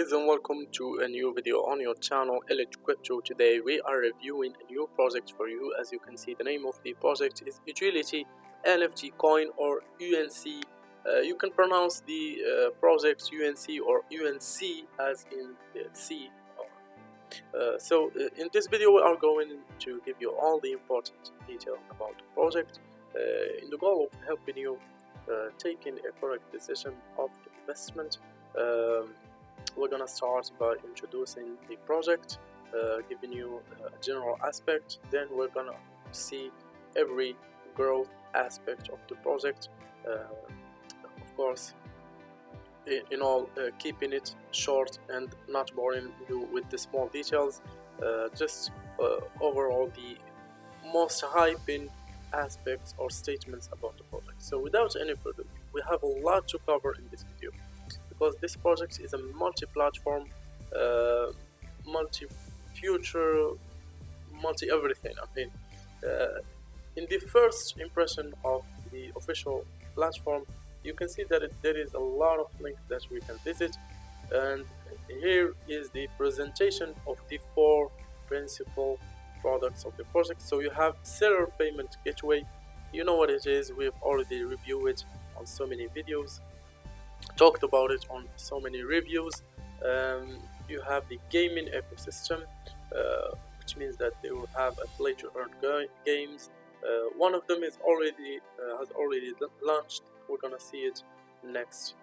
guys and welcome to a new video on your channel Elite Crypto. Today we are reviewing a new project for you. As you can see the name of the project is Utility NFT Coin or UNC. Uh, you can pronounce the uh, project UNC or UNC as in the C. Uh, so uh, in this video we are going to give you all the important detail about the project uh, in the goal of helping you uh, taking a correct decision of investment um, gonna start by introducing the project uh, giving you a general aspect. Then we're gonna see every growth aspect of the project uh, of course in all uh, keeping it short and not boring you with the small details uh, just uh, overall the most hyping aspects or statements about the project. So without any further we have a lot to cover in this video because this project is a multi-platform uh, multi-future multi-everything. I mean uh, in the first impression of the official platform you can see that it, there is a lot of links that we can visit. And here is the presentation of the four principal products of the project. So you have seller payment gateway. You know what it is. We've already reviewed it on so many videos talked about it on so many reviews. Um, you have the gaming ecosystem uh, which means that they will have a play to earn games. Uh, one of them is already uh, has already launched. We're gonna see it next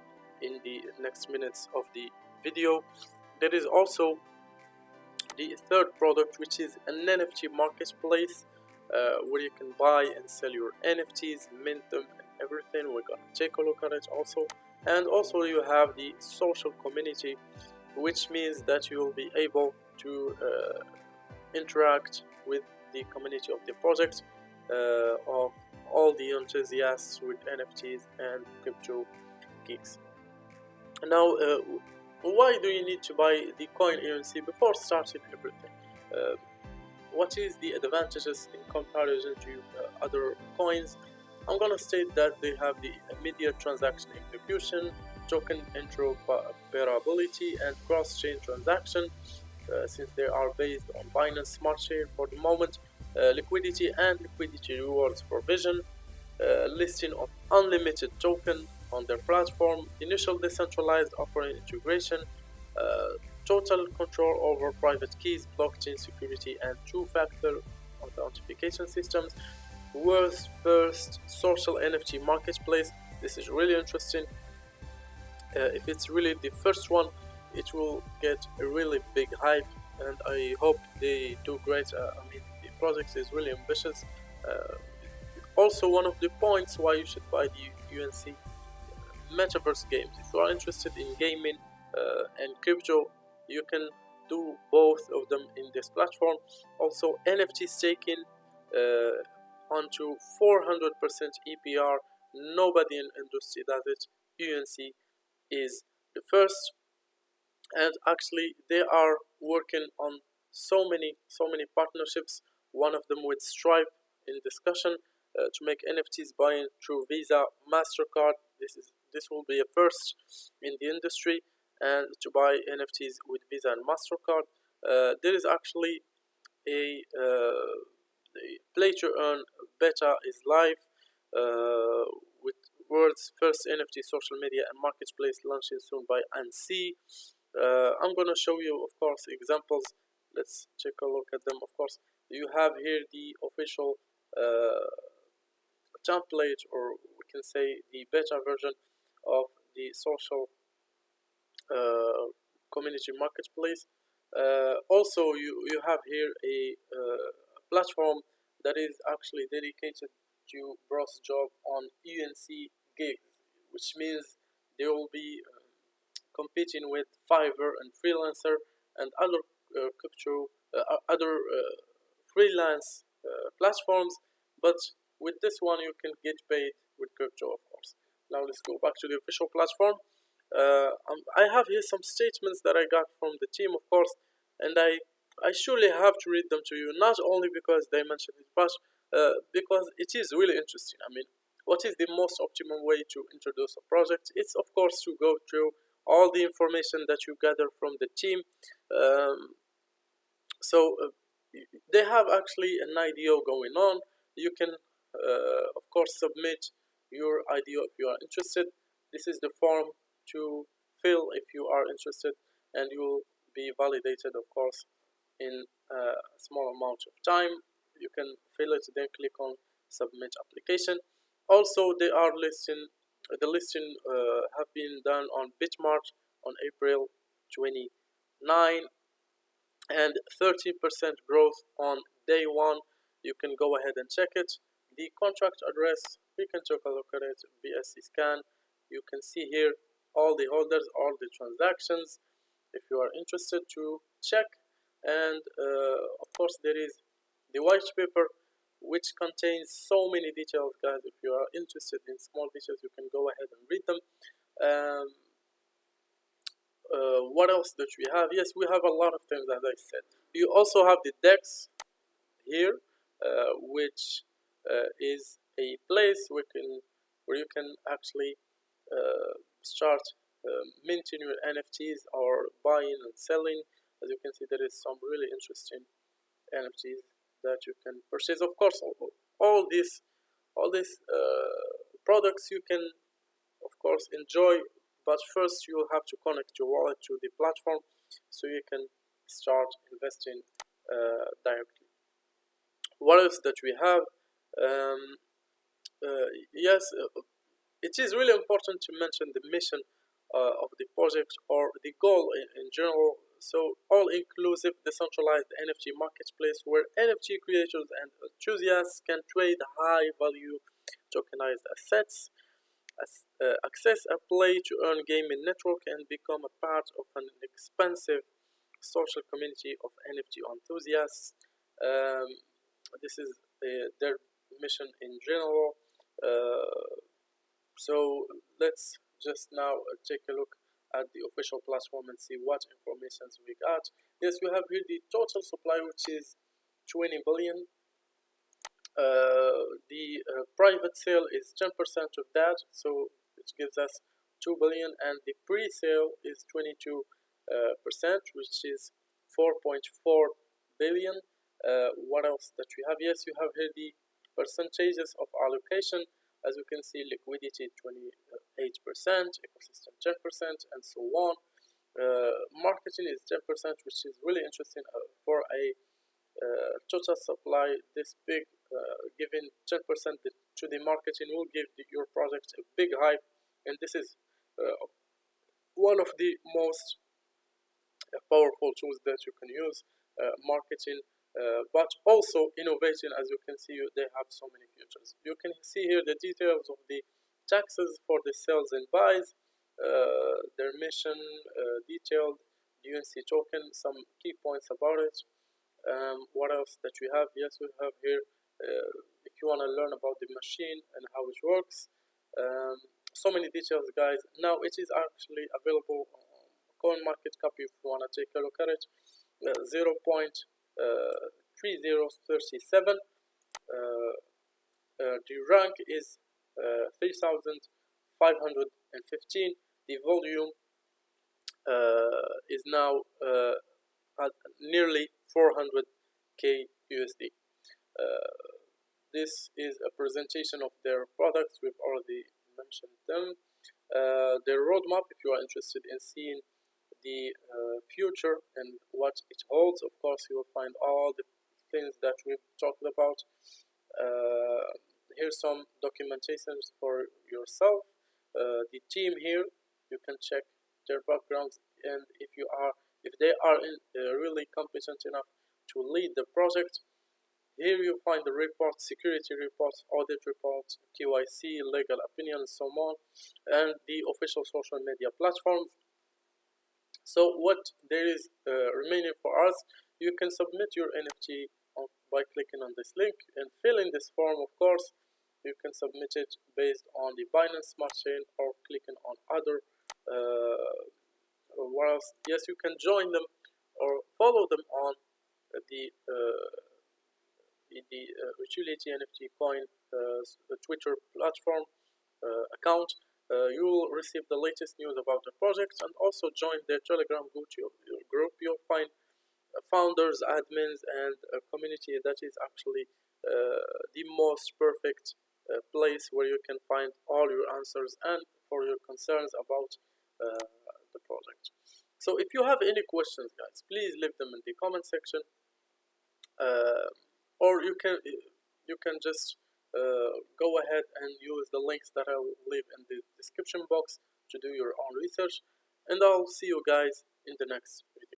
in the next minutes of the video. There is also the third product which is an NFT marketplace uh, where you can buy and sell your NFTs mint them and everything. We're gonna take a look at it also and also you have the social community which means that you will be able to uh, interact with the community of the project uh, of all the enthusiasts with NFTs and crypto geeks. Now, uh, why do you need to buy the coin UNC before starting everything? Uh, what is the advantages in comparison to uh, other coins? I'm gonna state that they have the immediate transaction execution, token interoperability, and cross-chain transaction. Uh, since they are based on Binance Smart Chain for the moment, uh, liquidity and liquidity rewards provision, uh, listing of unlimited token on their platform, initial decentralized offering integration, uh, total control over private keys, blockchain security, and two-factor authentication systems. World's first social NFT marketplace. This is really interesting. Uh, if it's really the first one, it will get a really big hype, and I hope they do great. Uh, I mean, the project is really ambitious. Uh, also, one of the points why you should buy the UNC metaverse games. If you are interested in gaming uh, and crypto, you can do both of them in this platform. Also, NFT staking uh, onto 400% APR. Nobody in industry does it. UNC is the first, and actually they are working on so many so many partnerships one of them with Stripe in discussion uh, to make NFTs buying through Visa, MasterCard. This is this will be a first in the industry and to buy NFTs with Visa and MasterCard. Uh, there is actually a, uh, play to earn beta is live uh, with world's first NFT social media and marketplace launching soon by ANSI. Uh, I'm gonna show you of course examples. Let's take a look at them. Of course you have here the official uh, template or we can say the beta version of the social uh, community marketplace. Uh, also you you have here a uh, platform that is actually dedicated to browse job on UNC gigs which means they will be um, competing with Fiverr and Freelancer and other uh, crypto uh, other freelance uh, platforms. But with this one you can get paid with crypto of course. Now let's go back to the official platform. Uh, um, I have here some statements that I got from the team of course and I I surely have to read them to you not only because they mentioned it but uh, because it is really interesting. I mean what is the most optimum way to introduce a project? It's of course to go through all the information that you gather from the team. Um, so uh, they have actually an IDO going on. You can uh, of course submit your IDO if you are interested. This is the form to fill if you are interested and you will be validated of course in a small amount of time. You can fill it then click on submit application. Also they are listing the listing uh, have been done on Bitmart on April 29 and 13% growth on day one. You can go ahead and check it. The contract address we can take a look at it BSC scan. You can see here all the holders all the transactions. If you are interested to check and uh, of course there is the white paper which contains so many details guys. If you are interested in small details you can go ahead and read them. Um, uh, what else that we have? Yes we have a lot of things as I said. You also have the DEX here uh, which uh, is a place where, can, where you can actually uh, start um, minting your NFTs or buying and selling as you can see there is some really interesting NFTs that you can purchase. Of course all, all these all these uh, products you can of course enjoy but first you'll have to connect your wallet to the platform so you can start investing uh, directly. What else that we have? Um, uh, yes uh, it is really important to mention the mission uh, of the project or the goal in, in general so all-inclusive decentralized NFT marketplace where NFT creators and enthusiasts can trade high-value tokenized assets, uh, access a play-to-earn gaming network, and become a part of an expansive social community of NFT enthusiasts. Um, this is uh, their mission in general. Uh, so let's just now take a look at the official platform and see what informations we got. Yes, we have here the total supply, which is 20 billion. Uh, the uh, private sale is 10% of that, so it gives us 2 billion, and the pre-sale is 22 uh, percent, which is 4.4 billion. Uh, what else that we have? Yes, you have here the percentages of allocation as you can see liquidity 28% ecosystem 10% and so on. Uh, marketing is 10% which is really interesting uh, for a uh, total supply this big uh, giving 10% to the marketing will give the, your project a big hype. And this is uh, one of the most uh, powerful tools that you can use marketing but also innovation as you can see they have so many features. You can see here the details of the taxes for the sales and buys uh, their mission uh, detailed UNC token some key points about it. Um, what else that we have? Yes we have here uh, if you want to learn about the machine and how it works um, so many details guys. Now it is actually available on coin market cap if you want to take a look at it. Uh, 0. 3037 uh, uh, the rank is uh, 3515 the volume is now at nearly 400k USD this is a presentation of their products we've already mentioned them uh, their roadmap if you are interested in seeing the uh, future and what it holds. Of course, you will find all the things that we've talked about. Uh, here's some documentations for yourself. Uh, the team here, you can check their backgrounds and if you are, if they are in, uh, really competent enough to lead the project. Here you find the reports, security reports, audit reports, KYC, legal opinion, and so on, and the official social media platforms so what there is uh, remaining for us you can submit your NFT by clicking on this link and fill in this form of course you can submit it based on the Binance Smart Chain or clicking on other uh, what else? Yes you can join them or follow them on the uh, the uh, utility NFT coin uh, Twitter platform uh, account. Uh, you will receive the latest news about the projects and also join their telegram group. You'll find uh, founders admins and a community that is actually uh, the most perfect uh, place where you can find all your answers and for your concerns about uh, the project. So if you have any questions guys please leave them in the comment section. Uh, or you can you can just uh, go ahead and use the links that I will leave in the description box to do your own research. And I'll see you guys in the next